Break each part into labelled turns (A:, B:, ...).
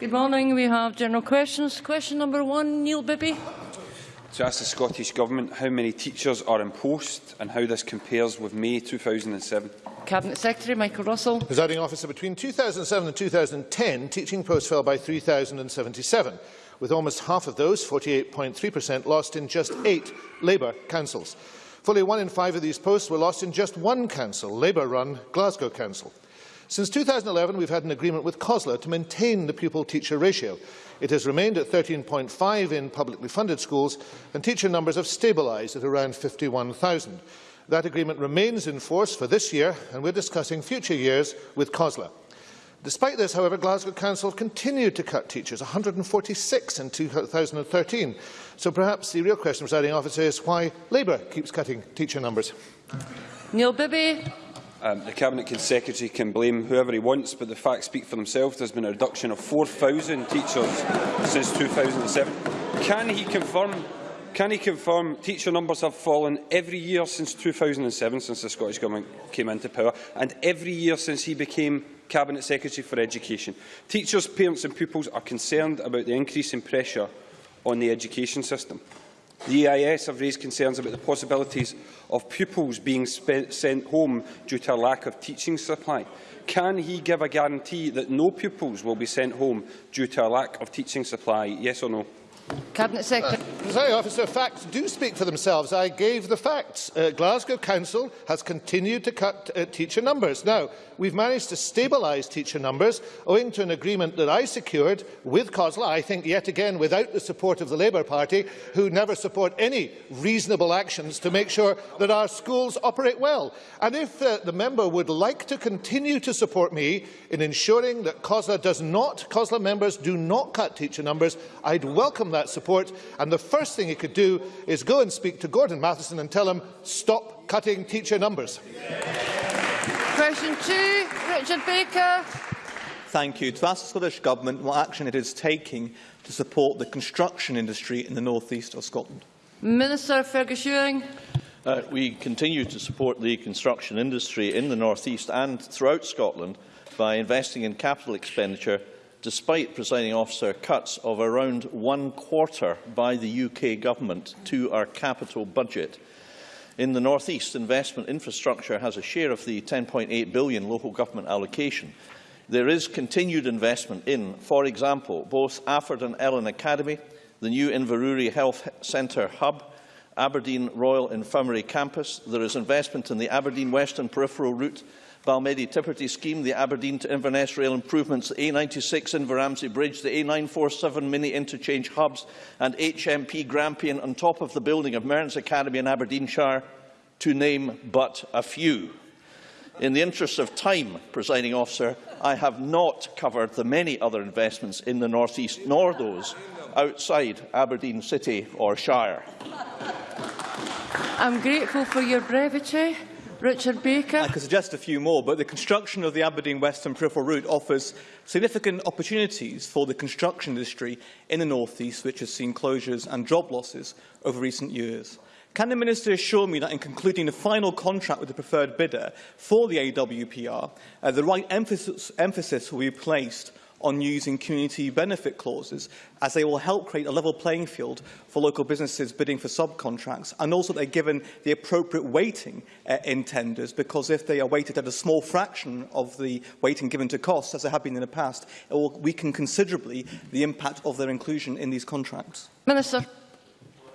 A: Good morning. We have general questions. Question number one, Neil Bibby.
B: To ask the Scottish Government how many teachers are in post and how this compares with May 2007.
A: Cabinet Secretary Michael Russell.
C: Presiding officer, between 2007 and 2010, teaching posts fell by 3,077, with almost half of those, 48.3%, lost in just eight Labour councils. Fully one in five of these posts were lost in just one council, Labour-run Glasgow Council. Since 2011, we've had an agreement with COSLA to maintain the pupil-teacher ratio. It has remained at 13.5 in publicly funded schools, and teacher numbers have stabilised at around 51,000. That agreement remains in force for this year, and we're discussing future years with COSLA. Despite this, however, Glasgow Council continued to cut teachers, 146 in 2013. So perhaps the real question, presiding officer, is why Labour keeps cutting teacher numbers.
A: Neil Bibby.
B: Um, the Cabinet Secretary can blame whoever he wants, but the facts speak for themselves. There has been a reduction of 4,000 teachers since 2007. Can he confirm can he confirm teacher numbers have fallen every year since 2007, since the Scottish Government came into power, and every year since he became Cabinet Secretary for Education? Teachers, parents and pupils are concerned about the increase in pressure on the education system. The EIS have raised concerns about the possibilities of pupils being sent home due to a lack of teaching supply. Can he give a guarantee that no pupils will be sent home due to a lack of teaching supply, yes or no?
A: Cabinet Secretary.
C: Uh, officer, facts do speak for themselves. I gave the facts. Uh, Glasgow Council has continued to cut uh, teacher numbers. Now, we've managed to stabilise teacher numbers owing to an agreement that I secured with COSLA, I think yet again without the support of the Labour Party, who never support any reasonable actions to make sure that our schools operate well. And if uh, the member would like to continue to support me in ensuring that COSLA does not, COSLA members do not cut teacher numbers, I'd welcome that support. And the first thing he could do is go and speak to Gordon Matheson and tell him, stop cutting teacher numbers.
A: Question two, Richard Baker.
D: Thank you. To ask the Scottish Government what action it is taking to support the construction industry in the north east of Scotland.
A: Minister Fergus Ewing.
E: Uh, we continue to support the construction industry in the north east and throughout Scotland by investing in capital expenditure despite, presiding officer, cuts of around one quarter by the UK government to our capital budget. In the North East, investment infrastructure has a share of the 10.8 billion local government allocation. There is continued investment in, for example, both Alford and Ellon Academy, the new Inverurie Health Centre hub, Aberdeen Royal Infirmary Campus. There is investment in the Aberdeen Western Peripheral Route Balmedie Tipperty scheme, the Aberdeen to Inverness rail improvements, the A96 Inveramsay Bridge, the A947 mini interchange hubs and HMP Grampian on top of the building of Mearns Academy in Aberdeenshire, to name but a few. In the interest of time, presiding officer, I have not covered the many other investments in the North East, nor those outside Aberdeen City or Shire.
A: I'm grateful for your brevity. Richard Baker.
D: I could suggest a few more, but the construction of the Aberdeen Western Peripheral Route offers significant opportunities for the construction industry in the North East, which has seen closures and job losses over recent years. Can the Minister assure me that in concluding the final contract with the preferred bidder for the AWPR, uh, the right emphasis, emphasis will be placed on using community benefit clauses, as they will help create a level playing field for local businesses bidding for subcontracts, and also they're given the appropriate weighting uh, in tenders, because if they are weighted at a small fraction of the weighting given to costs, as they have been in the past, it will weaken considerably the impact of their inclusion in these contracts.
A: Minister.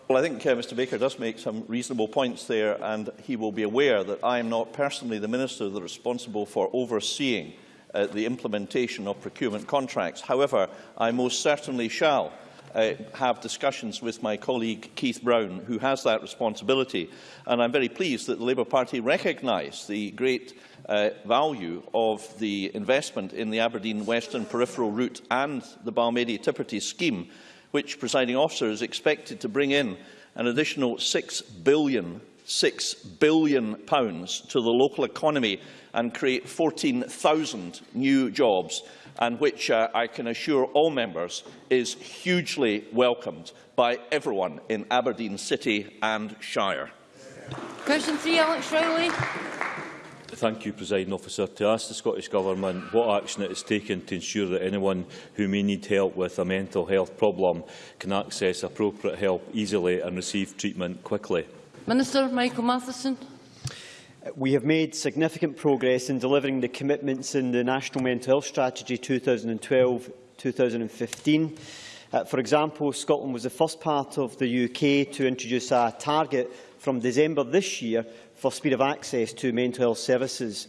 E: Well, I think uh, Mr Baker does make some reasonable points there, and he will be aware that I am not personally the Minister that is responsible for overseeing uh, the implementation of procurement contracts. However, I most certainly shall uh, have discussions with my colleague Keith Brown, who has that responsibility. And I'm very pleased that the Labour Party recognise the great uh, value of the investment in the Aberdeen Western Peripheral Route and the Balmedie Tipperty scheme, which, presiding officer, is expected to bring in an additional £6 billion, £6 billion pounds to the local economy and create 14,000 new jobs, and which uh, I can assure all members is hugely welcomed by everyone in Aberdeen City and Shire.
A: Question three, Alex Rowley.
F: Thank you, Presiding Officer. To ask the Scottish Government what action it has taken to ensure that anyone who may need help with a mental health problem can access appropriate help easily and receive treatment quickly.
A: Minister Michael Matheson.
G: We have made significant progress in delivering the commitments in the National Mental Health Strategy 2012-2015. Uh, for example, Scotland was the first part of the UK to introduce a target from December this year for speed of access to mental health services.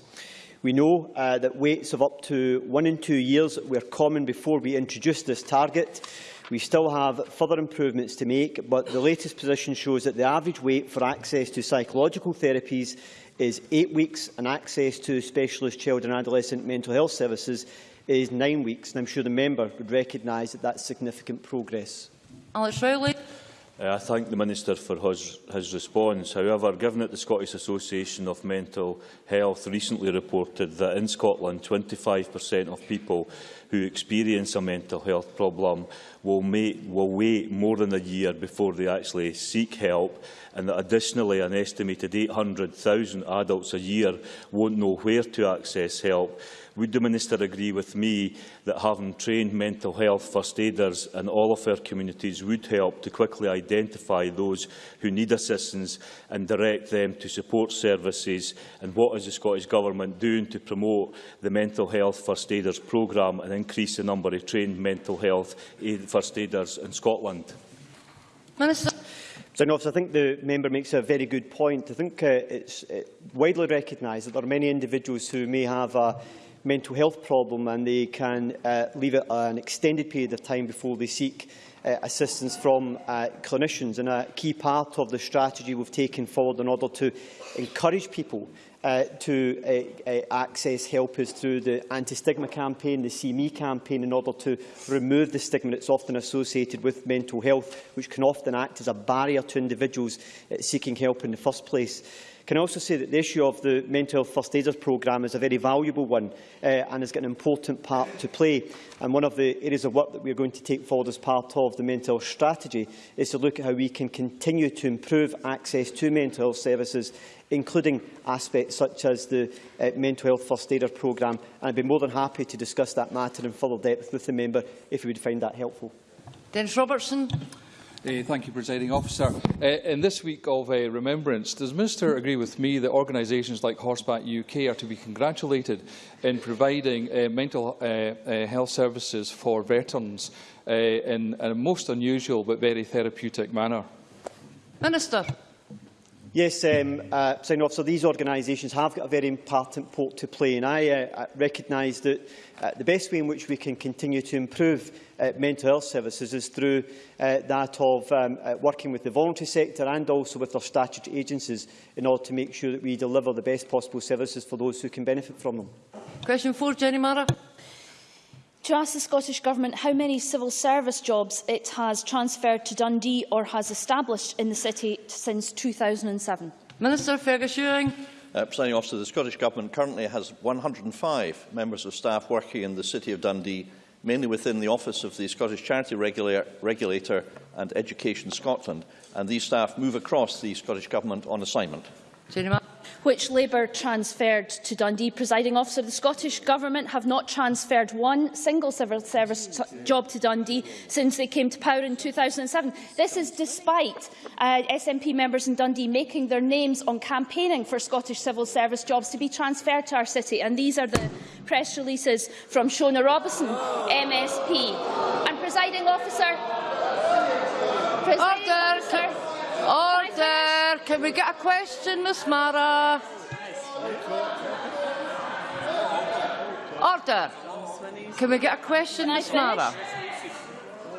G: We know uh, that waits of up to one and two years were common before we introduced this target. We still have further improvements to make, but the latest position shows that the average wait for access to psychological therapies is eight weeks and access to specialist child and adolescent mental health services is nine weeks. And I'm sure the member would recognise that that's significant progress.
A: Alex Rowley.
F: Uh, I thank the Minister for his, his response. However, given that the Scottish Association of Mental Health recently reported that in Scotland 25% of people who experience a mental health problem will, make, will wait more than a year before they actually seek help, and that additionally an estimated 800,000 adults a year won't know where to access help, Would the Minister agree with me that having trained mental health first aiders in all of our communities would help to quickly identify those who need assistance and direct them to support services? And what is the Scottish Government doing to promote the Mental Health First Aiders programme and increase the number of trained mental health aid first aiders in Scotland?
A: Minister.
G: I think the member makes a very good point. I think uh, it's uh, widely recognised that there are many individuals who may have a mental health problem and they can uh, leave it an extended period of time before they seek uh, assistance from uh, clinicians. And a key part of the strategy we've taken forward in order to encourage people uh, to uh, uh, access help is through the anti-stigma campaign, the See Me campaign, in order to remove the stigma that's often associated with mental health, which can often act as a barrier to individuals uh, seeking help in the first place. Can I also say that the issue of the Mental Health First Aiders programme is a very valuable one uh, and has got an important part to play. And one of the areas of work that we are going to take forward as part of the mental health strategy is to look at how we can continue to improve access to mental health services including aspects such as the uh, Mental Health First Aider programme. And I'd be more than happy to discuss that matter in further depth with the member if you would find that helpful.
A: Dennis Robertson.
H: Uh, thank you, Presiding Officer. Uh, in this week of uh, remembrance, does Minister agree with me that organisations like Horseback UK are to be congratulated in providing mental health services for veterans in a most unusual but very therapeutic manner?
A: Minister.
G: Yes, um, uh, sign. So these organisations have got a very important part to play, and I uh, recognise that uh, the best way in which we can continue to improve uh, mental health services is through uh, that of um, uh, working with the voluntary sector and also with our statutory agencies in order to make sure that we deliver the best possible services for those who can benefit from them.
A: Question 4, Jenny Mara.
I: To ask the Scottish Government how many civil service jobs it has transferred to Dundee or has established in the city since 2007.
A: Minister Fergus Ewing.
E: Uh, Presiding officer, the Scottish Government currently has 105 members of staff working in the City of Dundee, mainly within the Office of the Scottish Charity Regula Regulator and Education Scotland, and these staff move across the Scottish Government on assignment.
I: which Labour transferred to Dundee. Presiding officer, the Scottish Government have not transferred one single civil service job to Dundee since they came to power in 2007. This is despite uh, SNP members in Dundee making their names on campaigning for Scottish civil service jobs to be transferred to our city. And these are the press releases from Shona Robison, MSP. And presiding officer,
A: Can we get a question, Ms Marra? Order! Can we get a question, Ms Marra?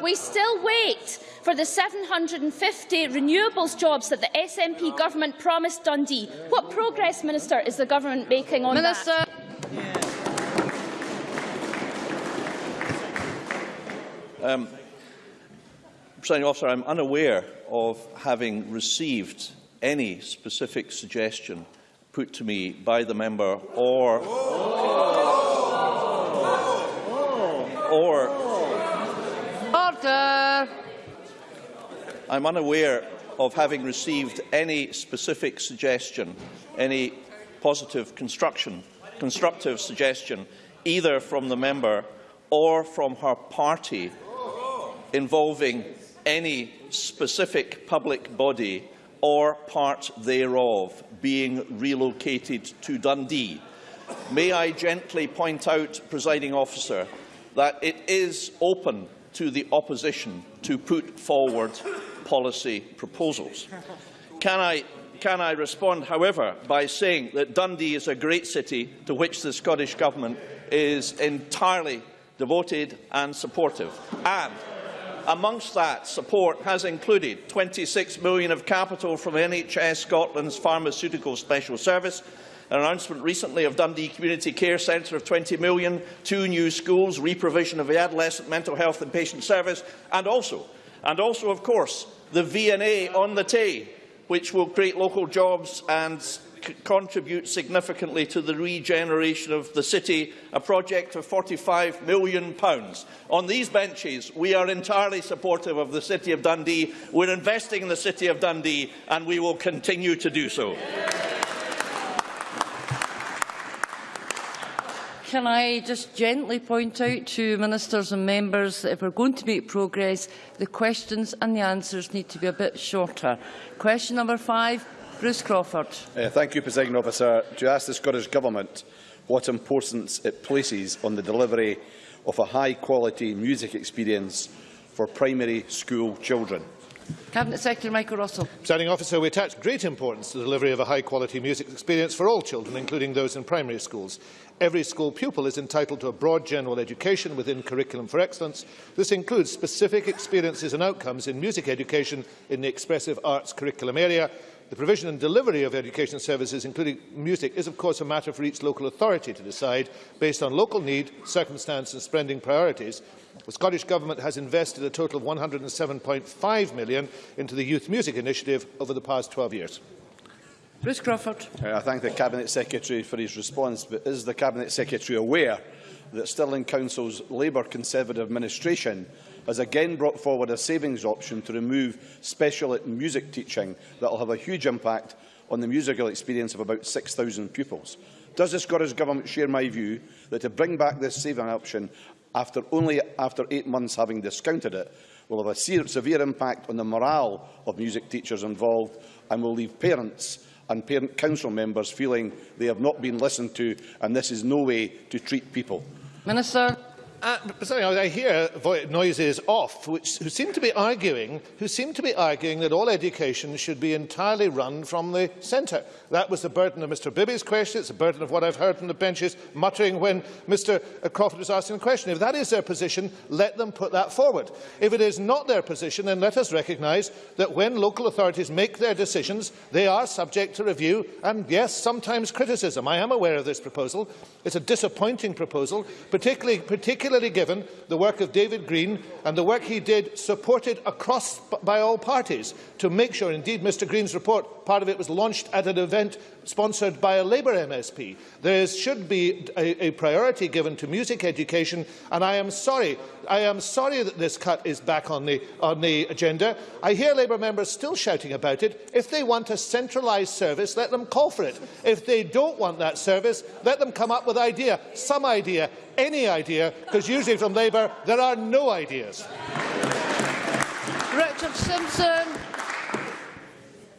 I: We still wait for the 750 renewables jobs that the SNP government promised Dundee. What progress, Minister, is the government making on
A: Minister.
I: that?
E: Um, Presiding officer, I'm unaware of having received any specific suggestion put to me by the member or or
A: order.
E: I'm unaware of having received any specific suggestion any positive construction, constructive suggestion, either from the member or from her party, involving any specific public body or part thereof being relocated to Dundee. May I gently point out, presiding officer, that it is open to the opposition to put forward policy proposals. Can I, can I respond, however, by saying that Dundee is a great city to which the Scottish Government is entirely devoted and supportive, and amongst that support has included 26 million of capital from NHS Scotland's Pharmaceutical Special Service, an announcement recently of Dundee Community Care Centre of 20 million, two new schools, reprovision of the adolescent mental health and patient service, and also, and also of course, the V&A on the Tay, which will create local jobs and contribute significantly to the regeneration of the city, a project of £45 million. On these benches, we are entirely supportive of the City of Dundee. We're investing in the City of Dundee, and we will continue to do so.
A: Can I just gently point out to ministers and members that if we're going to make progress, the questions and the answers need to be a bit shorter. Question number five, Bruce Crawford.
J: Uh, thank you, President Officer. To ask the Scottish Government what importance it places on the delivery of a high-quality music experience for primary school children.
A: Cabinet Secretary Michael Russell.
C: Presiding officer, we attach great importance to the delivery of a high-quality music experience for all children, including those in primary schools. Every school pupil is entitled to a broad general education within Curriculum for Excellence. This includes specific experiences and outcomes in music education in the expressive arts curriculum area, The provision and delivery of education services, including music, is of course a matter for each local authority to decide based on local need, circumstance and spending priorities. The Scottish Government has invested a total of £107.5 million into the Youth Music Initiative over the past 12 years.
A: Bruce Crawford.
J: Uh, I thank the Cabinet Secretary for his response, but is the Cabinet Secretary aware that Stirling Council's Labour Conservative administration has again brought forward a savings option to remove special music teaching that will have a huge impact on the musical experience of about 6,000 pupils. Does the Scottish Government share my view that to bring back this saving option after only after eight months having discounted it will have a severe impact on the morale of music teachers involved and will leave parents and parent council members feeling they have not been listened to and this is no way to treat people?
A: Minister.
C: Uh, sorry, I hear noises off, which who seem to be arguing, who seem to be arguing that all education should be entirely run from the centre. That was the burden of Mr. Bibby's question. It's the burden of what I've heard from the benches muttering when Mr. Crawford was asking the question. If that is their position, let them put that forward. If it is not their position, then let us recognise that when local authorities make their decisions, they are subject to review and, yes, sometimes criticism. I am aware of this proposal. It's a disappointing proposal, particularly, particularly particularly given the work of David Green and the work he did supported across by all parties to make sure, indeed Mr Green's report, part of it was launched at an event sponsored by a Labour MSP. There should be a, a priority given to music education, and I am sorry, I am sorry that this cut is back on the, on the agenda. I hear Labour members still shouting about it. If they want a centralised service, let them call for it. If they don't want that service, let them come up with an idea, some idea, any idea, because usually from Labour there are no ideas.
A: Richard Simpson.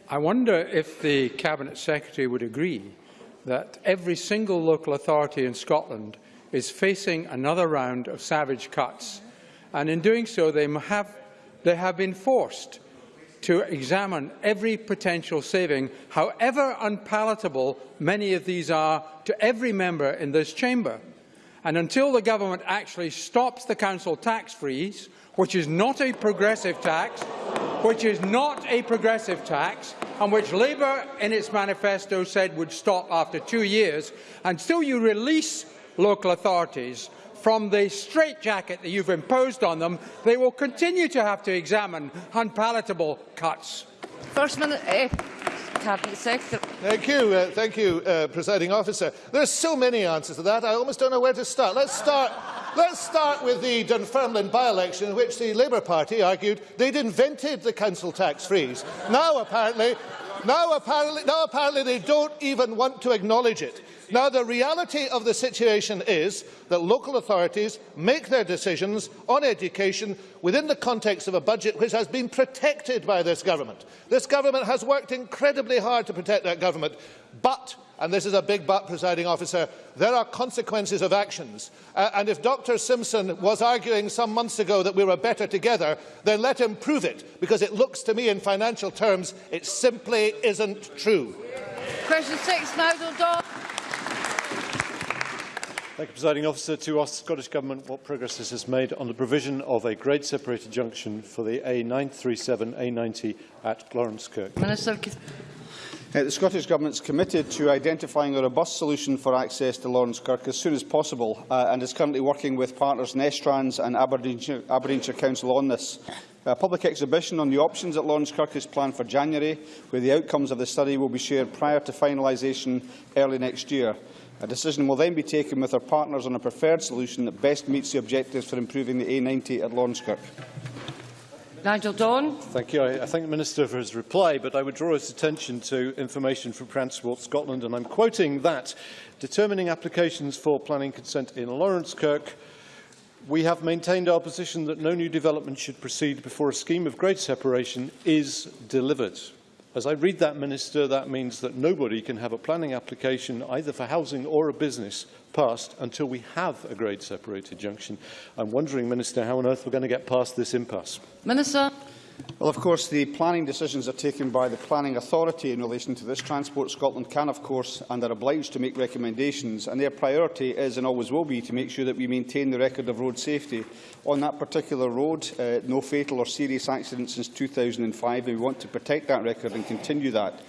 K: I wonder if the Cabinet Secretary would agree that every single local authority in Scotland is facing another round of savage cuts, and in doing so they have, they have been forced to examine every potential saving, however unpalatable many of these are to every member in this chamber. And until the government actually stops the council tax freeze, which is not a progressive tax, which is not a progressive tax, and which Labour in its manifesto said would stop after two years, until you release local authorities from the straitjacket that you've imposed on them, they will continue to have to examine unpalatable cuts.
A: First Minute, uh, Cabinet Secretary.
C: Thank you, uh, thank you, uh, presiding officer. There are so many answers to that. I almost don't know where to start. Let's start. Let's start with the Dunfermline by-election in which the Labour Party argued they'd invented the council tax freeze. Now, apparently, now, apparently, now apparently they don't even want to acknowledge it. Now, the reality of the situation is that local authorities make their decisions on education within the context of a budget which has been protected by this government. This government has worked incredibly hard to protect that government, but and this is a big but, presiding officer, there are consequences of actions. Uh, and if Dr Simpson was arguing some months ago that we were better together, then let him prove it, because it looks to me in financial terms it simply isn't true.
A: Question six, Nigel Don.
L: Thank you, Presiding Officer. To ask the Scottish Government what progress this has made on the provision of a grade-separated junction for the A937-A90 at Laurencekirk.
A: Minister.
J: Uh, the Scottish Government is committed to identifying a robust solution for access to Laurencekirk as soon as possible uh, and is currently working with partners Nestrans and Aberdeenshire, Aberdeenshire Council on this. A public exhibition on the options at Laurencekirk is planned for January, where the outcomes of the study will be shared prior to finalisation early next year. A decision will then be taken with our partners on a preferred solution that best meets the objectives for improving the A90 at Laurencekirk.
A: Nigel Don.
L: Thank you. I, I thank the Minister for his reply, but I would draw his attention to information from Transport Scotland, and I'm quoting that, determining applications for planning consent in Laurencekirk, we have maintained our position that no new development should proceed before a scheme of grade separation is delivered. As I read that, Minister, that means that nobody can have a planning application, either for housing or a business, passed until we have a grade separated junction. I'm wondering, Minister, how on earth we're going to get past this impasse.
A: Minister.
J: Well, of course, the planning decisions are taken by the Planning Authority in relation to this. Transport Scotland can, of course, and are obliged to make recommendations, and their priority is and always will be to make sure that we maintain the record of road safety. On that particular road, uh, no fatal or serious accidents since 2005, and we want to protect that record and continue that.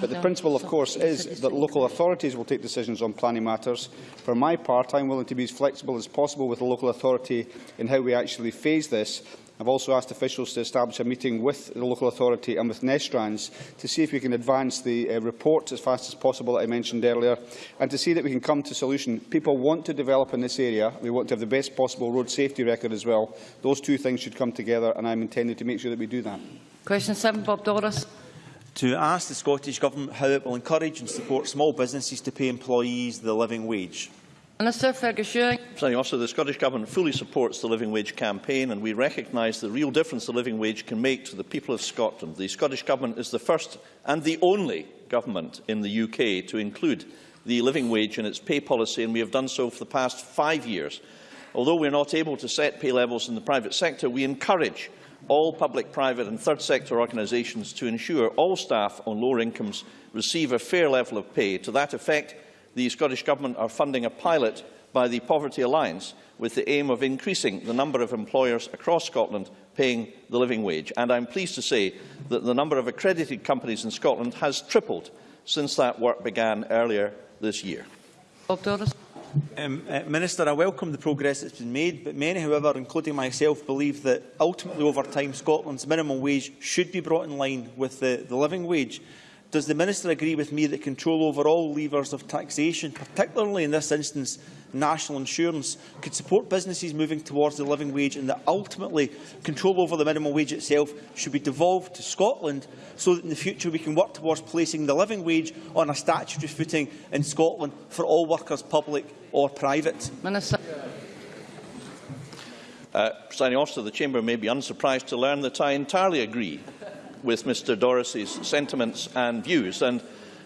J: But the principle, of course, is that local authorities will take decisions on planning matters. For my part, I'm willing to be as flexible as possible with the local authority in how we actually phase this, I've also asked officials to establish a meeting with the local authority and with Nestrans to see if we can advance the uh, report as fast as possible that I mentioned earlier and to see that we can come to a solution. People want to develop in this area. We want to have the best possible road safety record as well. Those two things should come together and I'm intending to make sure that we do that.
A: Question seven, Bob Doris
M: to ask the Scottish Government how it will encourage and support small businesses to pay employees the living wage.
A: Minister Fergus Ewing.
E: Officer, the Scottish Government fully supports the Living Wage campaign and we recognise the real difference the living wage can make to the people of Scotland. The Scottish Government is the first and the only government in the UK to include the living wage in its pay policy and we have done so for the past five years. Although we are not able to set pay levels in the private sector, we encourage all public, private and third sector organisations to ensure all staff on lower incomes receive a fair level of pay. To that effect, the Scottish Government are funding a pilot by the Poverty Alliance with the aim of increasing the number of employers across Scotland paying the living wage. And I'm pleased to say that the number of accredited companies in Scotland has tripled since that work began earlier this year.
M: Um, uh, Minister, I welcome the progress that's been made, but many, however, including myself, believe that ultimately over time Scotland's minimum wage should be brought in line with the, the living wage. Does the Minister agree with me that control over all levers of taxation, particularly in this instance national insurance, could support businesses moving towards the living wage and that ultimately control over the minimum wage itself should be devolved to Scotland so that in the future we can work towards placing the living wage on a statutory footing in Scotland for all workers, public or private?
A: Minister.
E: Uh, Presiding officer, the Chamber may be unsurprised to learn that I entirely agree with Mr Doris's sentiments and views. And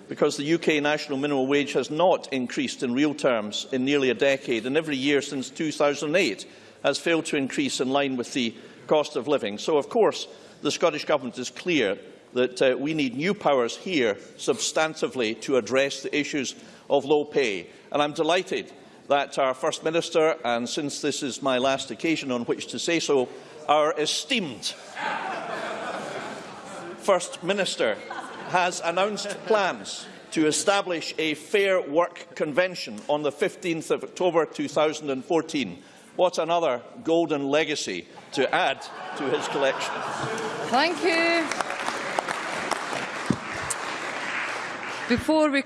E: because the UK national minimum wage has not increased in real terms in nearly a decade, and every year since 2008 has failed to increase in line with the cost of living. So, of course, the Scottish Government is clear that uh, we need new powers here substantively to address the issues of low pay. And I'm delighted that our First Minister, and since this is my last occasion on which to say so, our esteemed First Minister has announced plans to establish a Fair Work Convention on the 15th of October 2014. What another golden legacy to add to his collection.
A: Thank you. Before we